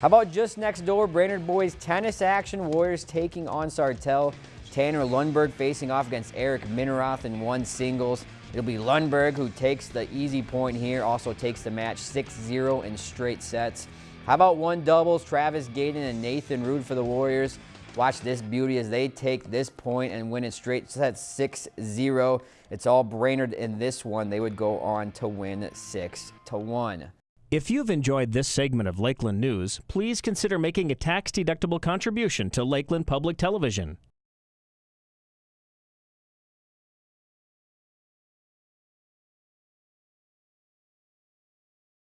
How about just next door, Brainerd boys tennis action, Warriors taking on Sartell. Tanner Lundberg facing off against Eric Mineroth in one singles. It'll be Lundberg who takes the easy point here, also takes the match 6-0 in straight sets. How about one doubles, Travis Gaden and Nathan Rude for the Warriors. Watch this beauty as they take this point and win it straight sets 6-0. It's all Brainerd in this one. They would go on to win 6-1. If you've enjoyed this segment of Lakeland News, please consider making a tax-deductible contribution to Lakeland Public Television.